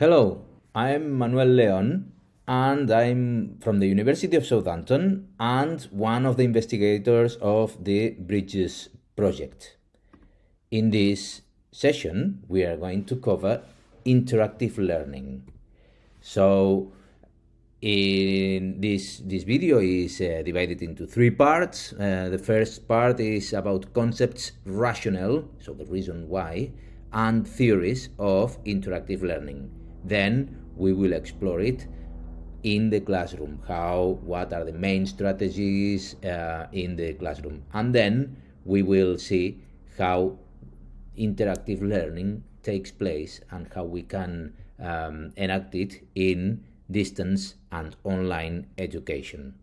Hello, I'm Manuel Leon and I'm from the University of Southampton and one of the investigators of the Bridges project. In this session, we are going to cover interactive learning. So, in this this video is uh, divided into three parts. Uh, the first part is about concepts rationale, so the reason why, and theories of interactive learning. Then we will explore it in the classroom. How what are the main strategies uh, in the classroom? And then we will see how interactive learning takes place and how we can um, enact it in distance and online education.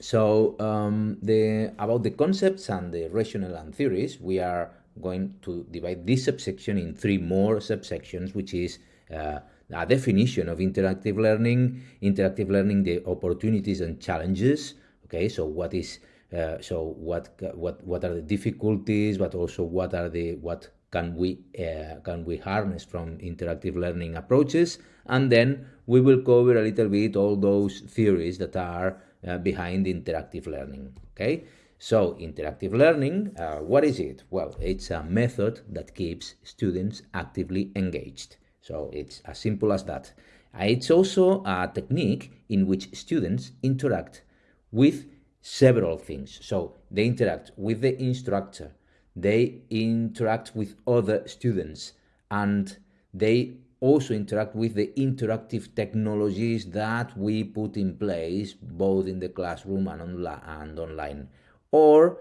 So um, the about the concepts and the rationale and theories we are going to divide this subsection in three more subsections which is uh, a definition of interactive learning, interactive learning, the opportunities and challenges. Okay, so what is uh, so what what what are the difficulties, but also what are the what can we uh, can we harness from interactive learning approaches, and then we will cover a little bit all those theories that are uh, behind interactive learning. Okay. So interactive learning, uh, what is it? Well, it's a method that keeps students actively engaged. So it's as simple as that. Uh, it's also a technique in which students interact with several things. So they interact with the instructor, they interact with other students, and they also interact with the interactive technologies that we put in place both in the classroom and, onla and online. Or,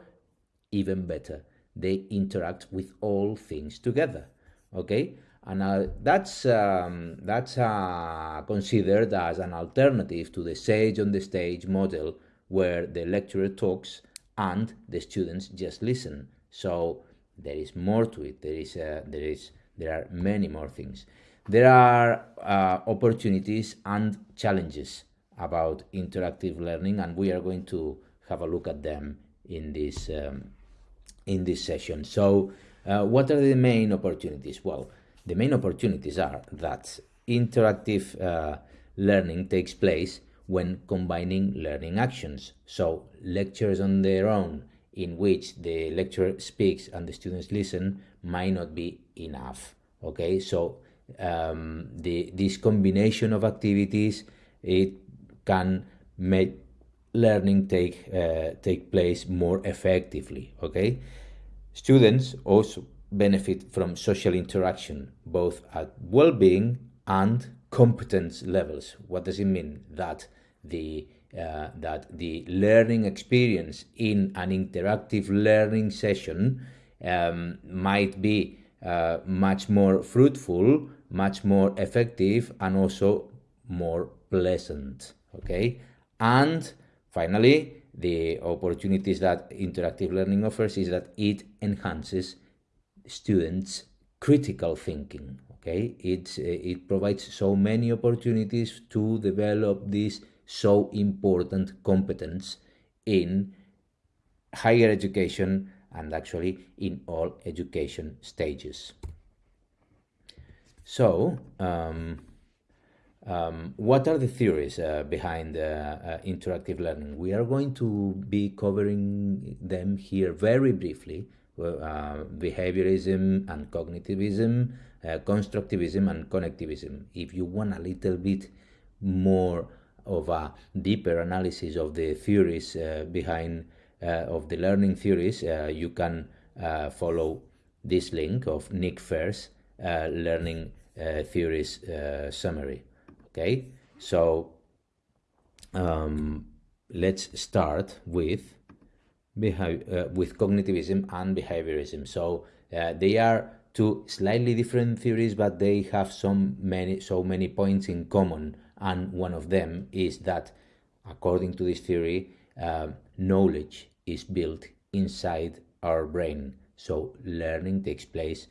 even better, they interact with all things together. Okay? And uh, that's um, that's uh, considered as an alternative to the sage on the stage model where the lecturer talks and the students just listen. So there is more to it. There is uh, there is there are many more things. There are uh, opportunities and challenges about interactive learning and we are going to have a look at them in this um, in this session. So uh, what are the main opportunities? Well the main opportunities are that interactive uh, learning takes place when combining learning actions. So lectures on their own in which the lecturer speaks and the students listen might not be enough. Okay, so um, the this combination of activities it can make learning take uh, take place more effectively. Okay, students also benefit from social interaction, both at well-being and competence levels. What does it mean? That the uh, that the learning experience in an interactive learning session um, might be uh, much more fruitful, much more effective, and also more pleasant. Okay, and finally, the opportunities that interactive learning offers is that it enhances students critical thinking okay? It's uh, it provides so many opportunities to develop this so important competence in higher education and actually in all education stages. So um, um, what are the theories uh, behind uh, uh, interactive learning? We are going to be covering them here very briefly uh, behaviorism and cognitivism, uh, constructivism and connectivism. If you want a little bit more of a deeper analysis of the theories uh, behind uh, of the learning theories, uh, you can uh, follow this link of Nick Fair's learning theories summary. Okay, so um, let's start with uh, with cognitivism and behaviorism. So uh, they are two slightly different theories, but they have some many so many points in common. And one of them is that, according to this theory, uh, knowledge is built inside our brain. So learning takes place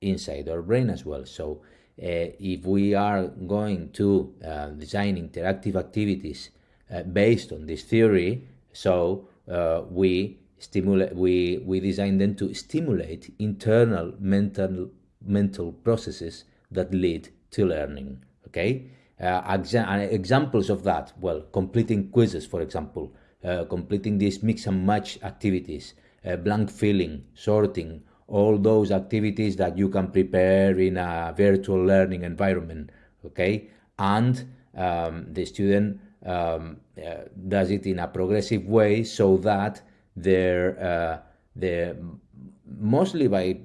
inside our brain as well. So uh, if we are going to uh, design interactive activities uh, based on this theory, so uh, we stimulate we we design them to stimulate internal mental mental processes that lead to learning. Okay, uh, exa examples of that. Well, completing quizzes, for example, uh, completing these mix and match activities, uh, blank filling, sorting, all those activities that you can prepare in a virtual learning environment. Okay, and um, the student um, uh, does it in a progressive way so that they're, uh, they're mostly by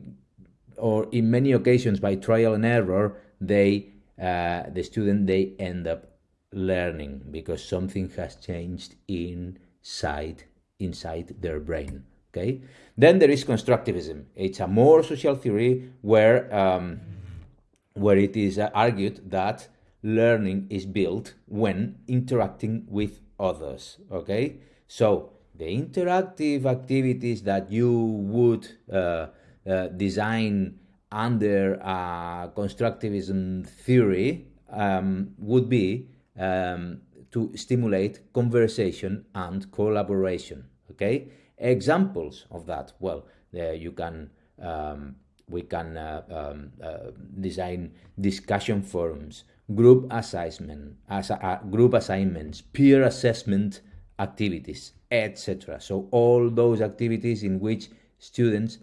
or in many occasions by trial and error they uh, the student they end up learning because something has changed inside inside their brain okay? Then there is constructivism. It's a more social theory where um, where it is argued that learning is built when interacting with others okay? So the interactive activities that you would uh, uh, design under constructivism theory um, would be um, to stimulate conversation and collaboration okay? Examples of that well uh, you can um, we can uh, um, uh, design discussion forums group assessment, as uh, group assignments, peer assessment activities, etc. So all those activities in which students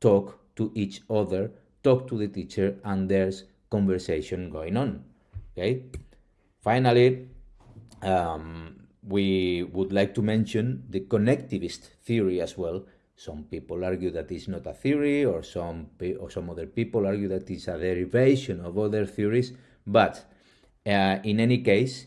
talk to each other, talk to the teacher, and there's conversation going on. Okay. Finally, um, we would like to mention the connectivist theory as well. Some people argue that it's not a theory, or some or some other people argue that it's a derivation of other theories. But uh, in any case,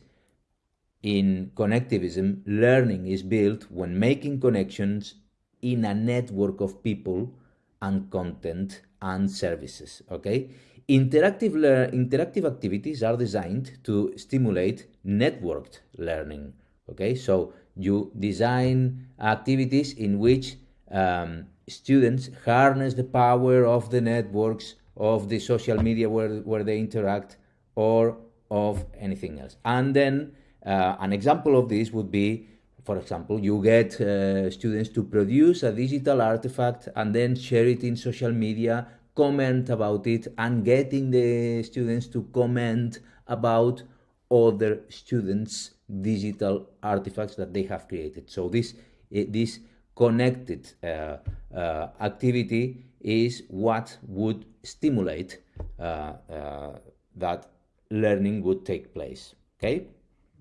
in connectivism, learning is built when making connections in a network of people and content and services. Okay, interactive interactive activities are designed to stimulate networked learning. Okay, so you design activities in which um, students harness the power of the networks of the social media where, where they interact or of anything else. And then uh, an example of this would be, for example, you get uh, students to produce a digital artifact and then share it in social media, comment about it, and getting the students to comment about other students' digital artifacts that they have created. So this this connected uh, uh, activity is what would stimulate uh, uh that learning would take place. Okay,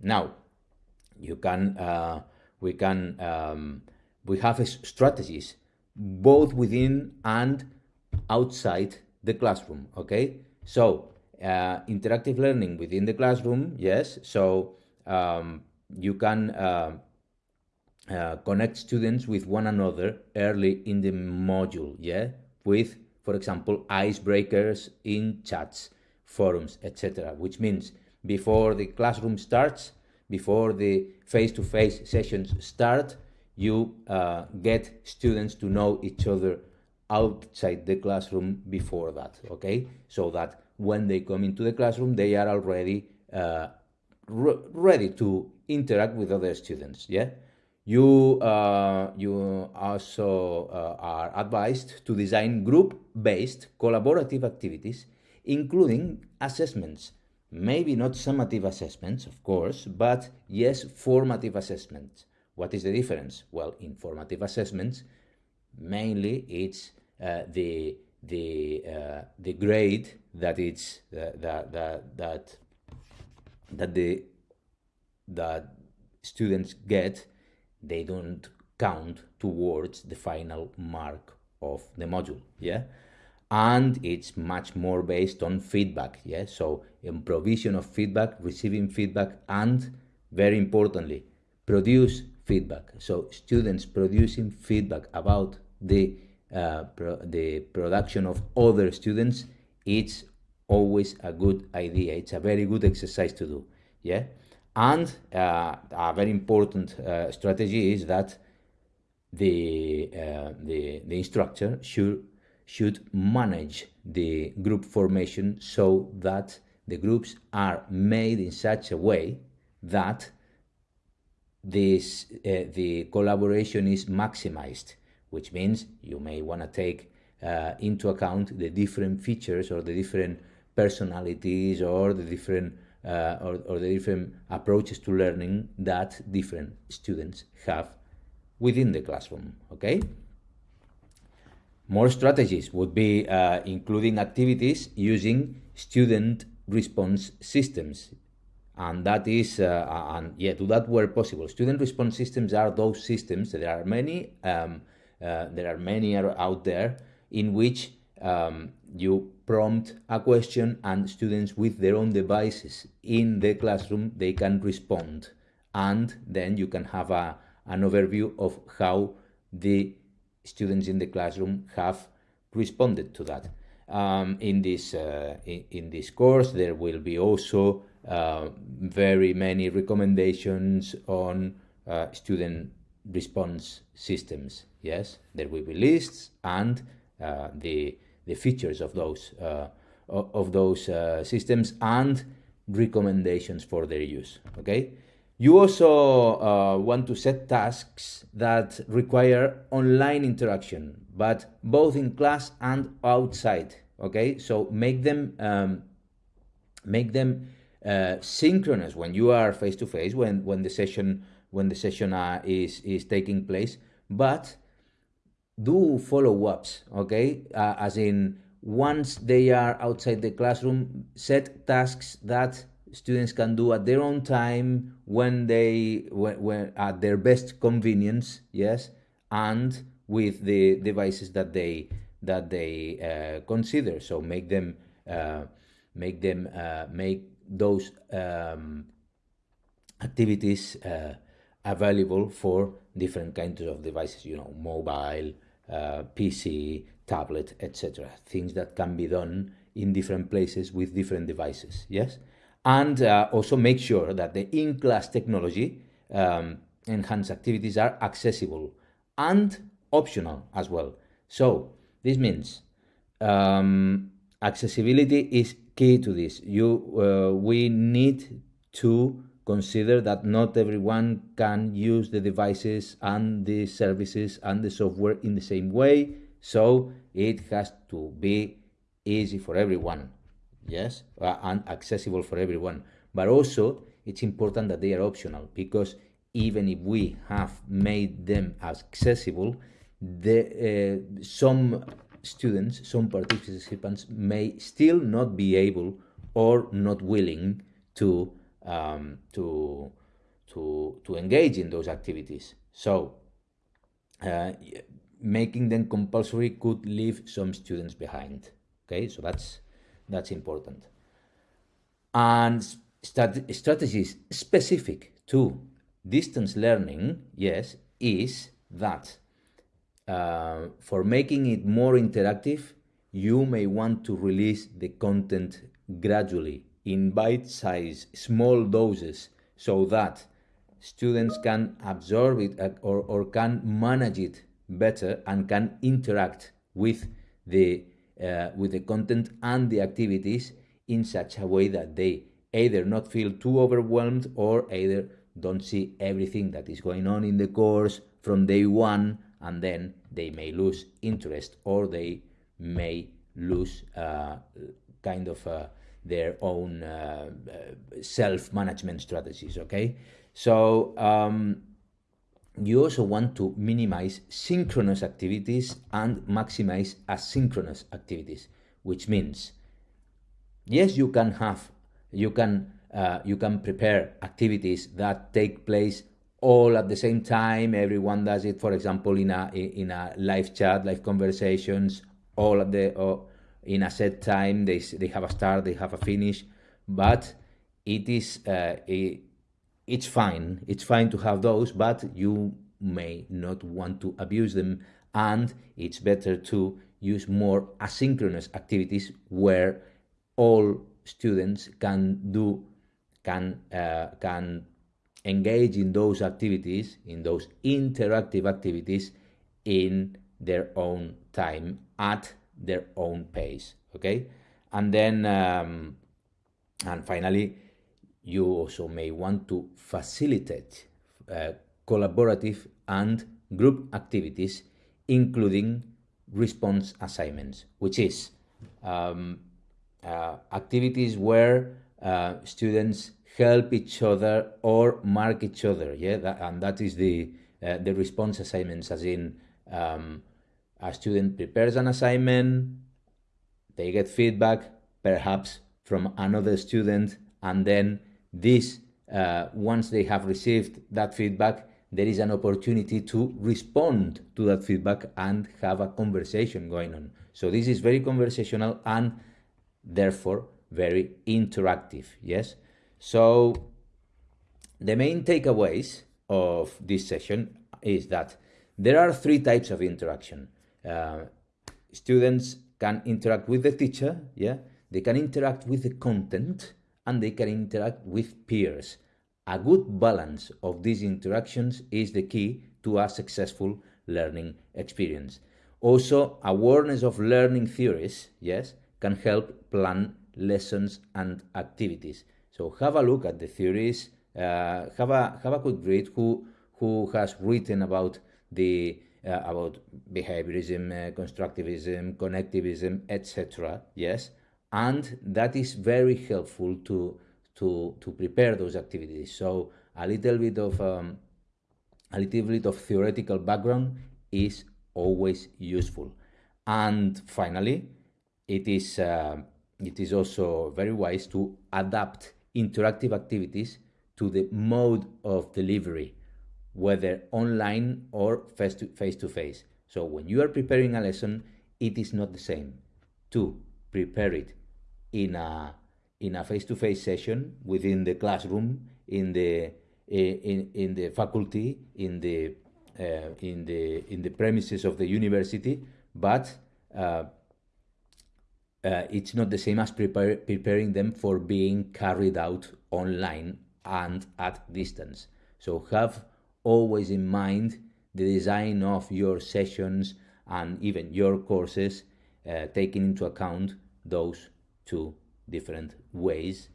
now you can uh, we can um, we have strategies both within and outside the classroom. Okay, so uh, interactive learning within the classroom, yes. So um, you can uh, uh, connect students with one another early in the module, yeah, with, for example, icebreakers in chats forums, etc. Which means before the classroom starts, before the face-to-face -face sessions start, you uh, get students to know each other outside the classroom before that, okay? So that when they come into the classroom, they are already uh, re ready to interact with other students, yeah? You, uh, you also uh, are advised to design group-based collaborative activities including assessments. Maybe not summative assessments, of course, but yes, formative assessments. What is the difference? Well, in formative assessments, mainly it's uh, the the uh, the grade that it's uh, that that that that the that students get they don't count towards the final mark of the module yeah and it's much more based on feedback yeah? So in provision of feedback receiving feedback and very importantly produce feedback. So students producing feedback about the uh, pro the production of other students it's always a good idea. It's a very good exercise to do yeah? And uh, a very important uh, strategy is that the, uh, the the instructor should should manage the group formation so that the groups are made in such a way that this uh, the collaboration is maximized which means you may want to take uh, into account the different features or the different personalities or the different uh, or, or the different approaches to learning that different students have within the classroom. Okay. More strategies would be uh, including activities using student response systems. And that is, uh, and yeah, to that where possible. Student response systems are those systems, there are many, um, uh, there are many out there in which um, you prompt a question and students with their own devices in the classroom, they can respond. And then you can have a, an overview of how the students in the classroom have responded to that. Um, in this uh, in, in, this course, there will be also uh, very many recommendations on uh, student response systems. Yes, there will be lists and uh, the the features of those uh, of those uh, systems and recommendations for their use. Okay. You also uh, want to set tasks that require online interaction, but both in class and outside. Okay, so make them um, make them uh, synchronous when you are face to face when when the session when the session uh, is is taking place, but do follow ups. Okay, uh, as in once they are outside the classroom, set tasks that students can do at their own time when they when, when at their best convenience yes and with the devices that they that they uh, consider. So make them uh, make them uh, make those um, activities uh, available for different kinds of devices you know mobile uh, pc tablet etc things that can be done in different places with different devices yes and uh, also make sure that the in-class technology um, enhanced activities are accessible and optional as well. So this means um, accessibility is key to this. You, uh, we need to consider that not everyone can use the devices and the services and the software in the same way. So it has to be easy for everyone yes, uh, and accessible for everyone. But also, it's important that they are optional because even if we have made them accessible, the, uh, some students, some participants may still not be able or not willing to um, to to to engage in those activities. So uh, making them compulsory could leave some students behind. Okay, so that's that's important. And strat strategies specific to distance learning, yes, is that uh, for making it more interactive, you may want to release the content gradually in bite-sized small doses so that students can absorb it uh, or, or can manage it better and can interact with the uh, with the content and the activities in such a way that they either not feel too overwhelmed or either don't see everything that is going on in the course from day one and then they may lose interest or they may lose uh, kind of uh, their own uh, uh self-management strategies okay? So um, you also want to minimize synchronous activities and maximize asynchronous activities, which means, yes, you can have, you can, uh, you can prepare activities that take place all at the same time. Everyone does it, for example, in a in a live chat, live conversations, all at the in a set time. They they have a start, they have a finish, but it is uh, it's fine. It's fine to have those, but you may not want to abuse them. And it's better to use more asynchronous activities where all students can do, can, uh, can engage in those activities, in those interactive activities in their own time at their own pace. Okay. And then, um, and finally, you also may want to facilitate uh, collaborative and group activities, including response assignments, which is um, uh, activities where uh, students help each other or mark each other. Yeah, that, and that is the uh, the response assignments, as in um, a student prepares an assignment, they get feedback, perhaps from another student, and then this, uh, once they have received that feedback, there is an opportunity to respond to that feedback and have a conversation going on. So this is very conversational and therefore very interactive. Yes. So the main takeaways of this session is that there are three types of interaction. Uh, students can interact with the teacher, yeah, they can interact with the content, and they can interact with peers. A good balance of these interactions is the key to a successful learning experience. Also, awareness of learning theories, yes, can help plan lessons and activities. So have a look at the theories, uh, have a have a quick read who who has written about the uh, about behaviorism, uh, constructivism, connectivism, etc. Yes, and that is very helpful to to to prepare those activities. So a little bit of um, a little bit of theoretical background is always useful. And finally, it is uh, it is also very wise to adapt interactive activities to the mode of delivery, whether online or face to face. To face. So when you are preparing a lesson, it is not the same to prepare it in a in a face-to-face session within the classroom, in the in, in the faculty, in the uh, in the in the premises of the university, but uh, uh, it's not the same as prepare, preparing them for being carried out online and at distance. So have always in mind the design of your sessions and even your courses, uh, taking into account those two different ways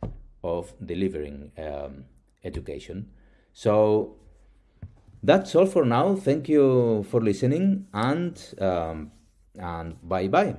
of delivering um, education. So that's all for now. Thank you for listening and um, and bye bye.